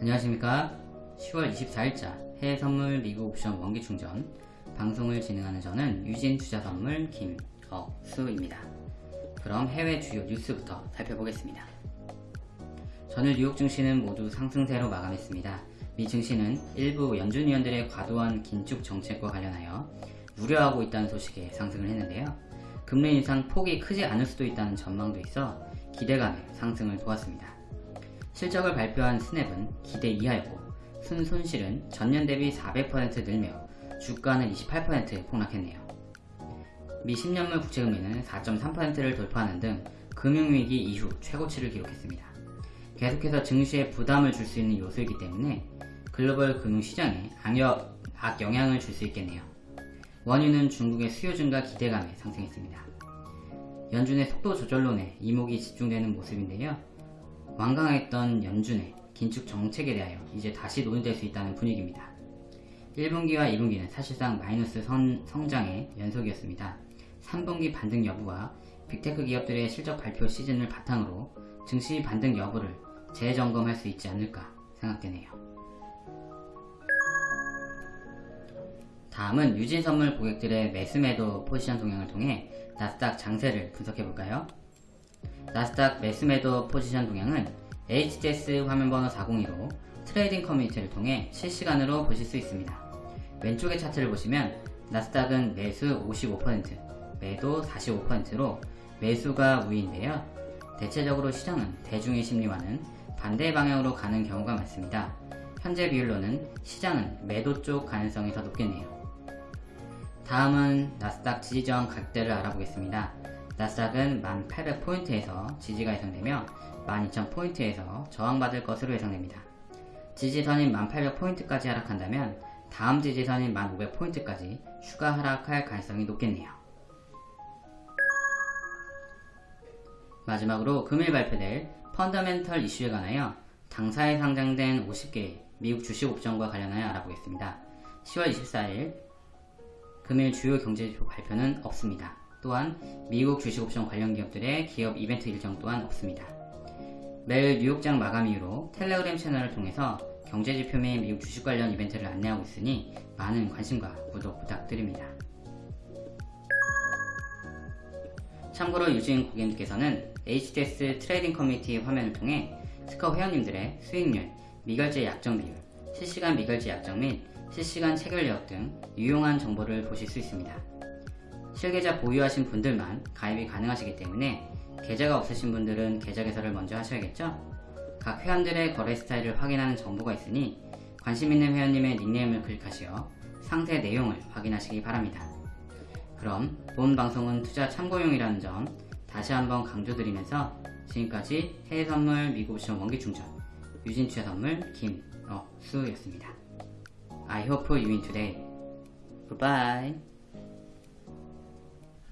안녕하십니까. 10월 24일자 해외선물 미국 옵션 원기충전. 방송을 진행하는 저는 유진투자선물 김억수입니다. 그럼 해외 주요 뉴스부터 살펴보겠습니다. 전일 뉴욕 증시는 모두 상승세로 마감했습니다. 미 증시는 일부 연준 위원들의 과도한 긴축 정책과 관련하여 우려하고 있다는 소식에 상승을 했는데요. 금리 인상 폭이 크지 않을 수도 있다는 전망도 있어 기대감에 상승을 도왔습니다 실적을 발표한 스냅은 기대 이하였고 순 손실은 전년 대비 400% 늘며 주가는 28% 폭락했네요. 미 10년물 국채금리는 4.3%를 돌파하는 등 금융위기 이후 최고치를 기록했습니다. 계속해서 증시에 부담을 줄 수 있는 요소이기 때문에 글로벌 금융시장에 악영향을 줄 수 있겠네요. 원유는 중국의 수요 증가 기대감에 상승했습니다. 연준의 속도 조절론에 이목이 집중되는 모습인데요. 완강했던 연준의 긴축 정책에 대하여 이제 다시 논의될 수 있다는 분위기입니다. 1분기와 2분기는 사실상 마이너스 선, 성장의 연속이었습니다. 3분기 반등 여부와 빅테크 기업들의 실적 발표 시즌을 바탕으로 증시 반등 여부를 재점검할 수 있지 않을까 생각되네요. 다음은 유진선물 고객들의 매수매도 포지션 동향을 통해 나스닥 장세를 분석해볼까요? 나스닥 매수매도 포지션 동향은 HTS 화면번호 402로 trading 커뮤니티를 통해 실시간으로 보실 수 있습니다. 왼쪽의 차트를 보시면 나스닥은 매수 55%, 매도 45%로 매수가 우위인데요. 대체적으로 시장은 대중의 심리와는 반대 방향으로 가는 경우가 많습니다. 현재 비율로는 시장은 매도 쪽 가능성이 더 높겠네요. 다음은 나스닥 지지저항 각대를 알아보겠습니다. 나스닥은 1800포인트에서 지지가 예상되며 12000포인트에서 저항받을 것으로 예상됩니다. 지지선인 1800포인트까지 하락한다면 다음 지지선인 1500포인트까지 추가 하락할 가능성이 높겠네요. 마지막으로 금일 발표될 펀더멘털 이슈에 관하여 당사에 상장된 50개의 미국 주식 옵션과 관련하여 알아보겠습니다. 10월 24일 금일 주요 경제지표 발표는 없습니다. 또한 미국 주식옵션 관련 기업들의 기업 이벤트 일정 또한 없습니다. 매일 뉴욕장 마감 이후로 텔레그램 채널을 통해서 경제지표 및 미국 주식 관련 이벤트를 안내하고 있으니 많은 관심과 구독 부탁드립니다. 참고로 유진 고객님께서는 HTS trading 커뮤니티 화면을 통해 스커 회원님들의 수익률, 미결제 약정 비율, 실시간 미결제 약정 및 실시간 체결 내역 등 유용한 정보를 보실 수 있습니다. 실계좌 보유하신 분들만 가입이 가능하시기 때문에 계좌가 없으신 분들은 계좌 개설을 먼저 하셔야겠죠? 각 회원들의 거래 스타일을 확인하는 정보가 있으니 관심 있는 회원님의 닉네임을 클릭하시어 상세 내용을 확인하시기 바랍니다. 그럼 본 방송은 투자 참고용이라는 점 다시 한번 강조드리면서 지금까지 해외선물 미국옵션 원기충전 유진투자선물 김억수였습니다. I hope you win today. Goodbye.